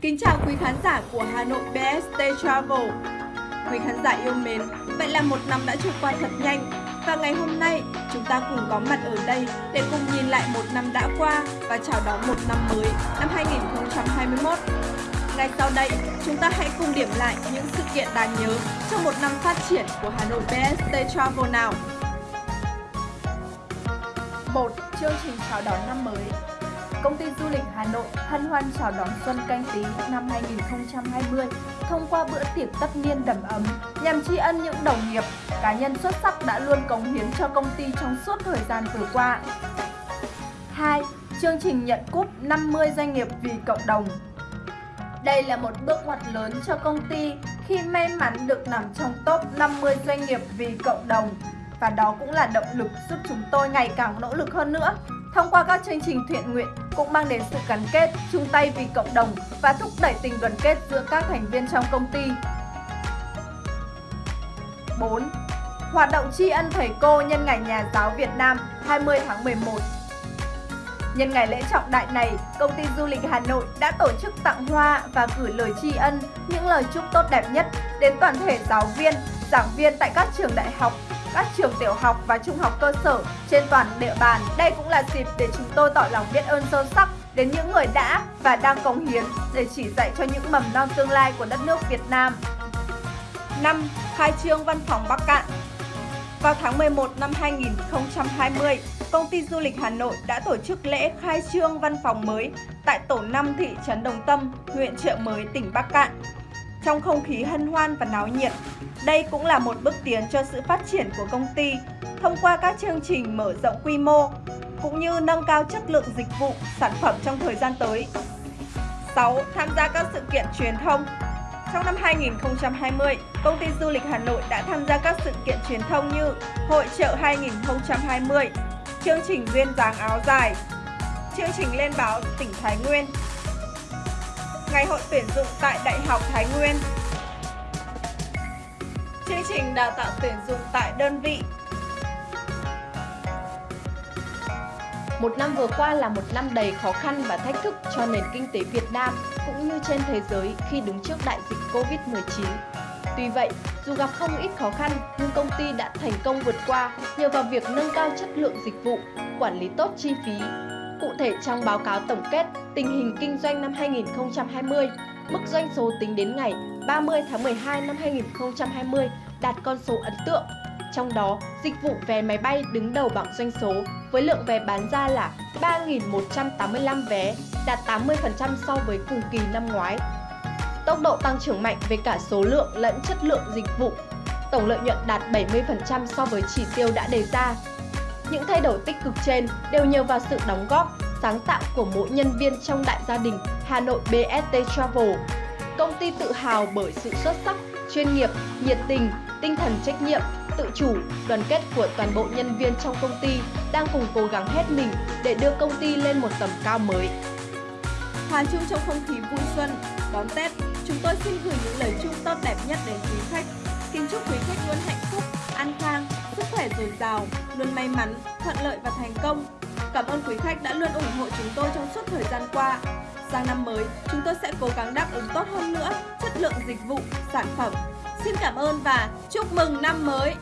Kính chào quý khán giả của Hà Nội BST Travel. Quý khán giả yêu mến, vậy là một năm đã trôi qua thật nhanh và ngày hôm nay chúng ta cùng có mặt ở đây để cùng nhìn lại một năm đã qua và chào đón một năm mới năm 2021. Ngay sau đây, chúng ta hãy cùng điểm lại những sự kiện đáng nhớ trong một năm phát triển của Hà Nội BST Travel nào. 1. Chương trình chào đón năm mới Công ty du lịch Hà Nội hân hoan chào đón Xuân Canh Tý năm 2020 thông qua bữa tiệc tất niên đầm ấm nhằm tri ân những đồng nghiệp, cá nhân xuất sắc đã luôn cống hiến cho công ty trong suốt thời gian vừa qua. 2. Chương trình nhận cúp 50 doanh nghiệp vì cộng đồng đây là một bước ngoặt lớn cho công ty khi may mắn được nằm trong top 50 doanh nghiệp vì cộng đồng và đó cũng là động lực giúp chúng tôi ngày càng nỗ lực hơn nữa. Thông qua các chương trình thiện nguyện cũng mang đến sự gắn kết, chung tay vì cộng đồng và thúc đẩy tình đoàn kết giữa các thành viên trong công ty. 4. Hoạt động tri ân thầy cô nhân ngày Nhà giáo Việt Nam 20 tháng 11 Nhân ngày lễ trọng đại này, công ty du lịch Hà Nội đã tổ chức tặng hoa và gửi lời tri ân, những lời chúc tốt đẹp nhất đến toàn thể giáo viên, giảng viên tại các trường đại học, các trường tiểu học và trung học cơ sở trên toàn địa bàn. Đây cũng là dịp để chúng tôi tỏ lòng biết ơn sâu sắc đến những người đã và đang cống hiến để chỉ dạy cho những mầm non tương lai của đất nước Việt Nam. 5. Khai trương văn phòng Bắc Cạn Vào tháng 11 năm 2020, công ty du lịch Hà Nội đã tổ chức lễ khai trương văn phòng mới tại tổ 5 thị trấn Đồng Tâm, huyện Trợ Mới, tỉnh Bắc Cạn. Trong không khí hân hoan và náo nhiệt, đây cũng là một bước tiến cho sự phát triển của công ty thông qua các chương trình mở rộng quy mô cũng như nâng cao chất lượng dịch vụ, sản phẩm trong thời gian tới. 6. Tham gia các sự kiện truyền thông trong năm 2020, công ty du lịch Hà Nội đã tham gia các sự kiện truyền thông như Hội trợ 2020, chương trình duyên dáng áo dài, chương trình lên báo tỉnh Thái Nguyên, ngày hội tuyển dụng tại Đại học Thái Nguyên, chương trình đào tạo tuyển dụng tại đơn vị. Một năm vừa qua là một năm đầy khó khăn và thách thức cho nền kinh tế Việt Nam cũng như trên thế giới khi đứng trước đại dịch Covid-19. Tuy vậy, dù gặp không ít khó khăn, nhưng công ty đã thành công vượt qua nhờ vào việc nâng cao chất lượng dịch vụ, quản lý tốt chi phí. Cụ thể trong báo cáo tổng kết tình hình kinh doanh năm 2020, mức doanh số tính đến ngày 30 tháng 12 năm 2020 đạt con số ấn tượng. Trong đó, dịch vụ vé máy bay đứng đầu bảng doanh số với lượng vé bán ra là 3.185 vé, đạt 80% so với cùng kỳ năm ngoái tốc độ tăng trưởng mạnh về cả số lượng lẫn chất lượng dịch vụ. Tổng lợi nhuận đạt 70% so với chỉ tiêu đã đề ra. Những thay đổi tích cực trên đều nhờ vào sự đóng góp, sáng tạo của mỗi nhân viên trong đại gia đình Hà Nội BST Travel. Công ty tự hào bởi sự xuất sắc, chuyên nghiệp, nhiệt tình, tinh thần trách nhiệm, tự chủ, đoàn kết của toàn bộ nhân viên trong công ty đang cùng cố gắng hết mình để đưa công ty lên một tầm cao mới. Hòa chung trong không khí vui xuân, đón Tết, chúng tôi xin gửi những lời chúc tốt đẹp nhất đến quý dồi dào, luôn may mắn, thuận lợi và thành công. Cảm ơn quý khách đã luôn ủng hộ chúng tôi trong suốt thời gian qua. Sang năm mới, chúng tôi sẽ cố gắng đáp ứng tốt hơn nữa chất lượng dịch vụ, sản phẩm. Xin cảm ơn và chúc mừng năm mới!